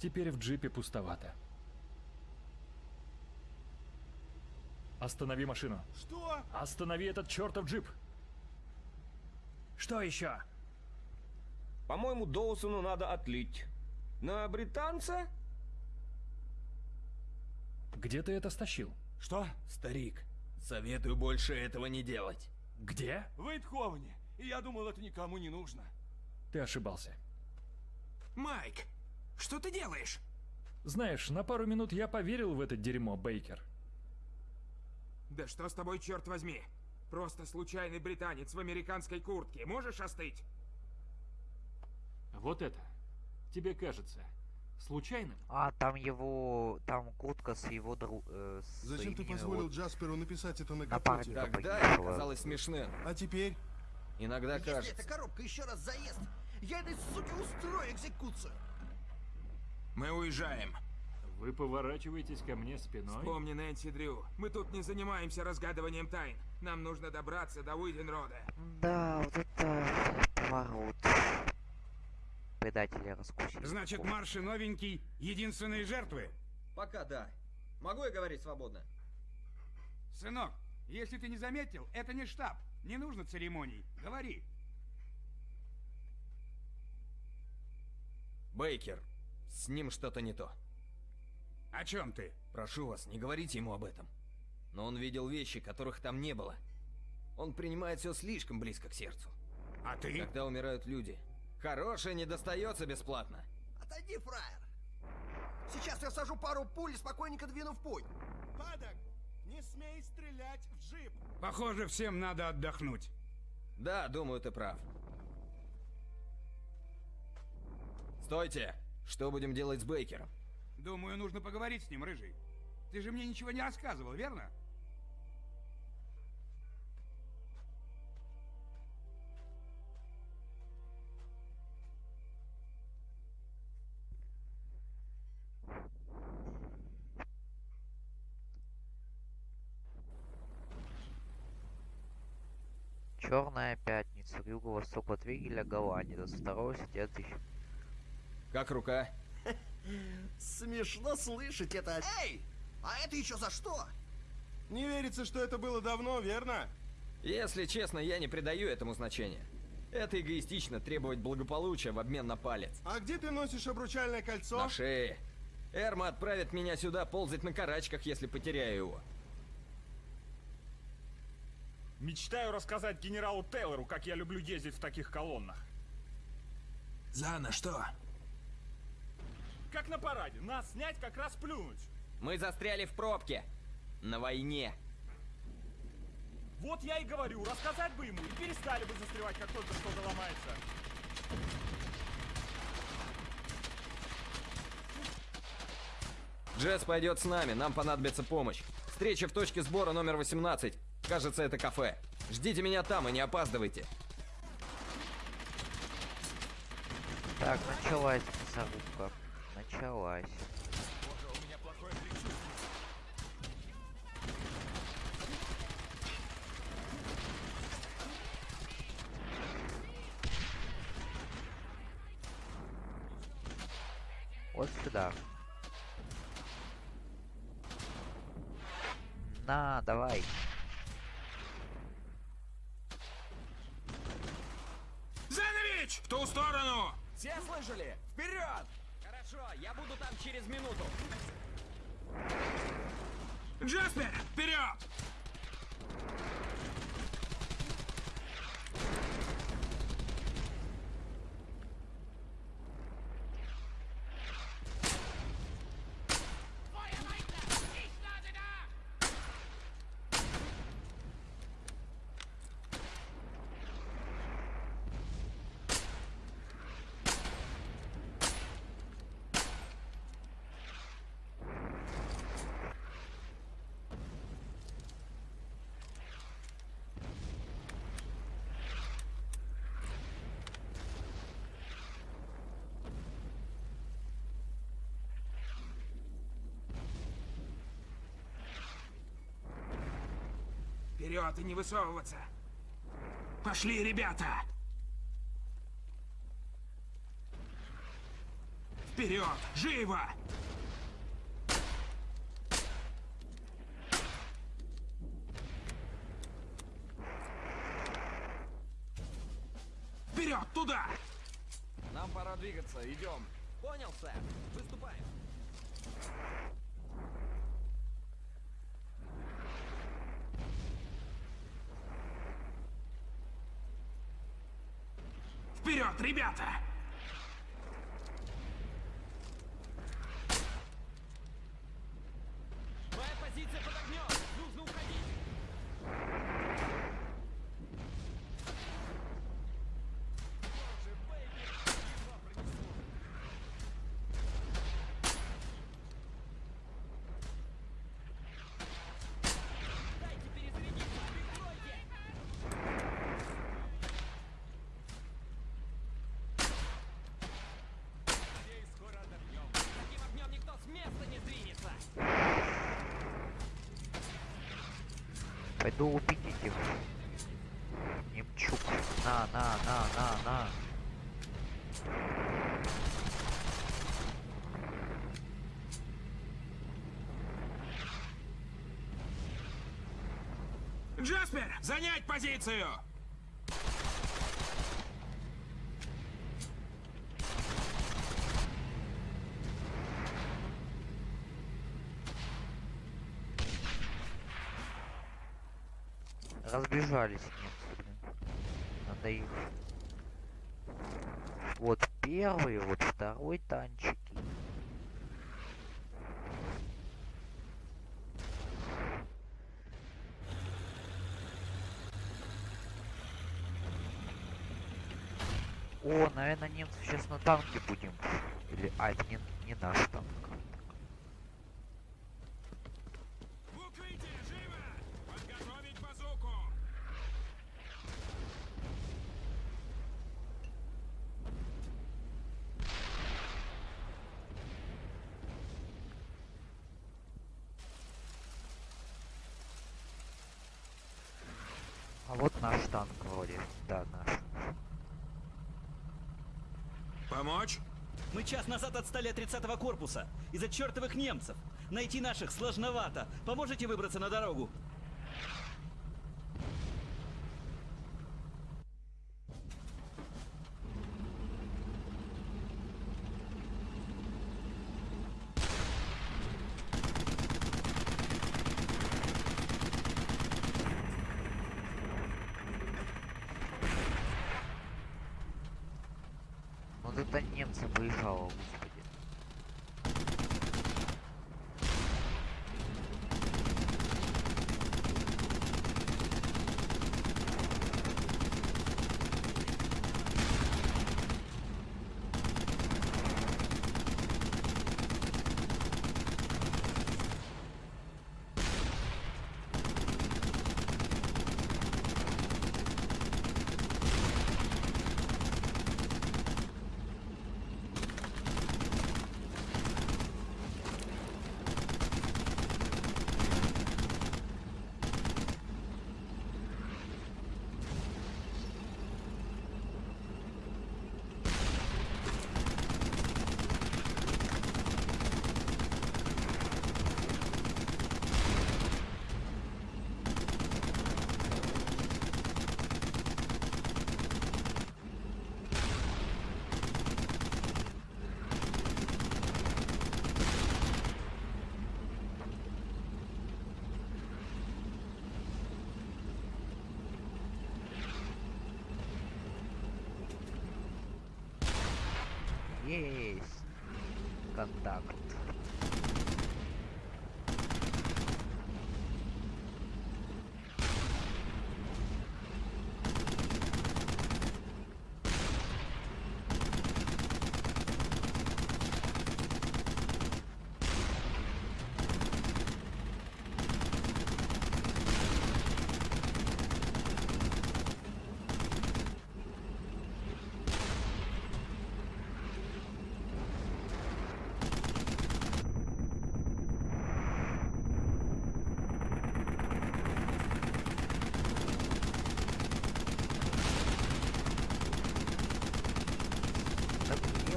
Теперь в джипе пустовато. Останови машину. Что? Останови этот чертов джип. Что еще? По-моему, Доусону надо отлить. На британца? Где ты это стащил? Что? Старик, советую больше этого не делать. Где? В Эйтховене. И я думал, это никому не нужно. Ты ошибался. Майк, что ты делаешь? Знаешь, на пару минут я поверил в это дерьмо, Бейкер. Да что с тобой, черт возьми? Просто случайный британец в американской куртке. Можешь остыть? Вот это. Тебе кажется случайным? А, там его... Там куртка с его дру... э, с Зачем ты позволил вот Джасперу написать это на капоте? Тогда это казалось смешным. А теперь? Иногда Если кажется. эта коробка еще раз заест, я этой суке устрою экзекуцию. Мы уезжаем. Вы поворачиваетесь ко мне спиной? Помни, Нэнси Дрю, мы тут не занимаемся разгадыванием тайн. Нам нужно добраться до Уиденрода. Да, вот это поворот. Предатели раскусили. Значит, Марши новенький, единственные жертвы? Пока да. Могу я говорить свободно? Сынок, если ты не заметил, это не штаб. Не нужно церемоний. Говори. Бейкер, с ним что-то не то. О чем ты? Прошу вас, не говорите ему об этом. Но он видел вещи, которых там не было. Он принимает все слишком близко к сердцу. А ты? Когда умирают люди, хорошее не достается бесплатно. Отойди, фраер. Сейчас я сажу пару пуль и спокойненько двину в путь. Падок, не смей стрелять в джип. Похоже, всем надо отдохнуть. Да, думаю, ты прав. Стойте! Что будем делать с Бейкером? Думаю, нужно поговорить с ним, Рыжий. Ты же мне ничего не рассказывал, верно? Черная пятница, юго-восток от Вигеля, Голландия, 22 сентября 1000. Как рука? Смешно слышать это. Эй! А это еще за что? Не верится, что это было давно, верно? Если честно, я не придаю этому значения. Это эгоистично требовать благополучия в обмен на палец. А где ты носишь обручальное кольцо? На шее. Эрма отправит меня сюда ползать на карачках, если потеряю его. Мечтаю рассказать генералу Тейлору, как я люблю ездить в таких колоннах. Зана, что? На параде. Нас снять, как раз плюнуть. Мы застряли в пробке. На войне. Вот я и говорю, рассказать бы ему и перестали бы застревать, как только что-то ломается. Джесс пойдет с нами, нам понадобится помощь. Встреча в точке сбора номер 18. Кажется, это кафе. Ждите меня там и не опаздывайте. Так, началась мясорубка. Началась. Вот сюда. На, давай. Занович! В ту сторону! Все слышали? Вперед! Хорошо, я буду там через минуту. Джаспер, вперед! Вперед и не высовываться! Пошли, ребята! Вперед! Живо! Вперед! Туда! Нам пора двигаться, идем. Понял, сэр. Выступаем. Вперед, ребята! Пойду убить этих. Немчук. На, на, на, на, на. Джаспер, занять позицию! Разбежались немцы, блин. Надо их. Вот первый, вот второй танчики. О, наверное, немцев сейчас на танке будем. Или, а, это не, не наш танк. В укрытие, живо! Подготовить базуку! А вот наш танк вроде. Да, наш. Помочь? Мы час назад отстали от 30-го корпуса из-за чертовых немцев. Найти наших сложновато. Поможете выбраться на дорогу? Вот это немцы выезжало, господи.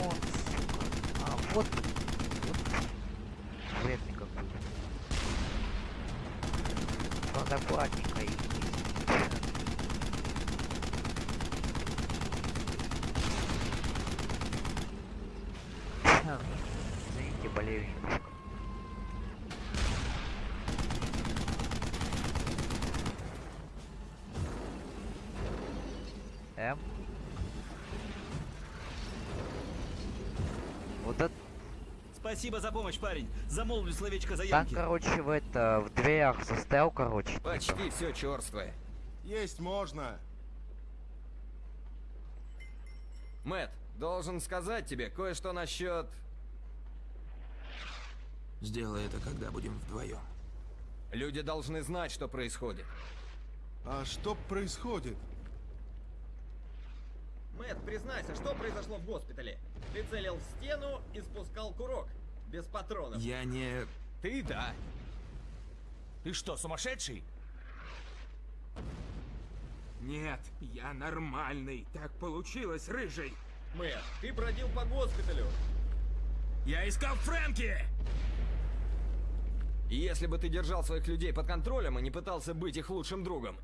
Есть. Контакт. вот... вот вредный какой. Надо аккуратненько их Извините, болею немножко. М. Вот это... Спасибо за помощь, парень. Замолвлю словечко за Там, Янки. короче, в это, в дверях застрял, короче. типа. Почти все черствое. Есть можно. Мэт, должен сказать тебе кое-что насчет... Сделай это, когда будем вдвоем. Люди должны знать, что происходит. А что происходит? Мэт, признайся, что произошло в госпитале? Ты целил в стену и спускал курок. Без патронов. Я не... Ты да. Ты что, сумасшедший? Нет, я нормальный. Так получилось, рыжий. Мэт, ты бродил по госпиталю. Я искал Фрэнки! И если бы ты держал своих людей под контролем и не пытался быть их лучшим другом,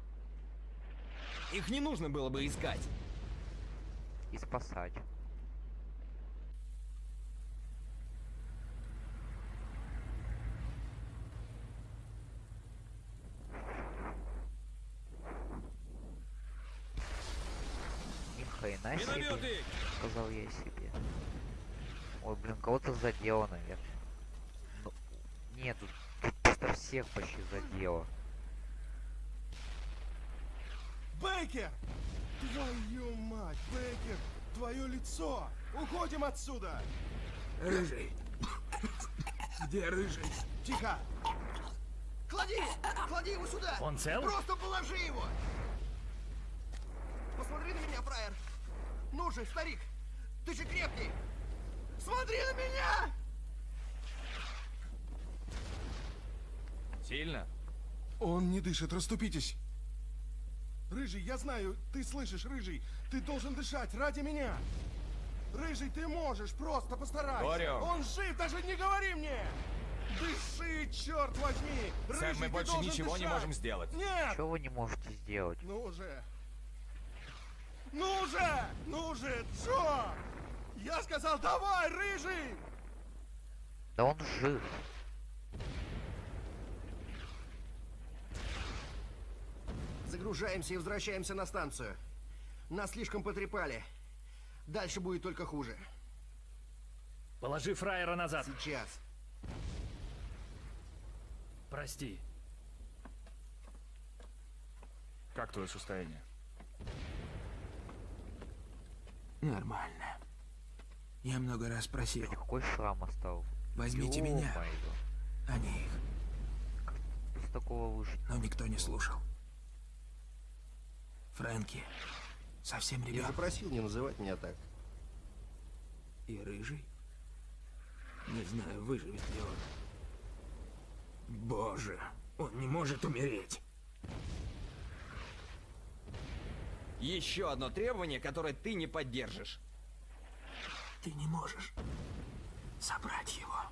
их не нужно было бы искать. И спасать. Хрена себе, сказал я себе. Ой, блин, кого-то задело, наверное. Ну, нет, тут, тут просто всех почти задело. Бейкер! Твою мать, Бейкер! Твое лицо! Уходим отсюда! Рыжий. Где рыжий? Тихо! Клади! Клади его сюда! Он цел? Просто положи его! Посмотри на меня, фраер! Ну же, старик! Ты же крепкий! Смотри на меня! Сильно? Он не дышит, расступитесь! Рыжий, я знаю, ты слышишь, Рыжий, ты должен дышать ради меня! Рыжий, ты можешь, просто постарайся! Говорю. Он жив, даже не говори мне! Дыши, черт возьми! Рыжий, Сэм, мы больше ничего не дышать! можем сделать. Нет! Что вы не можете сделать? Ну же! Ну же! Ну же, Джо! Я сказал, давай, Рыжий! Да он жив. Загружаемся и возвращаемся на станцию. Нас слишком потрепали. Дальше будет только хуже. Положи фраера назад. Сейчас. Прости. Как твое состояние? Нормально. Я много раз просил. Какой шрам остался? Возьмите меня. Ё-моё. А не их. С такого выжить. Но никто не слушал. Фрэнки. Совсем Я же ребенок. просил не называть меня так. И рыжий. Не знаю, выживет ли он. Боже, он не может умереть. Еще одно требование, которое ты не поддержишь. Ты не можешь собрать его.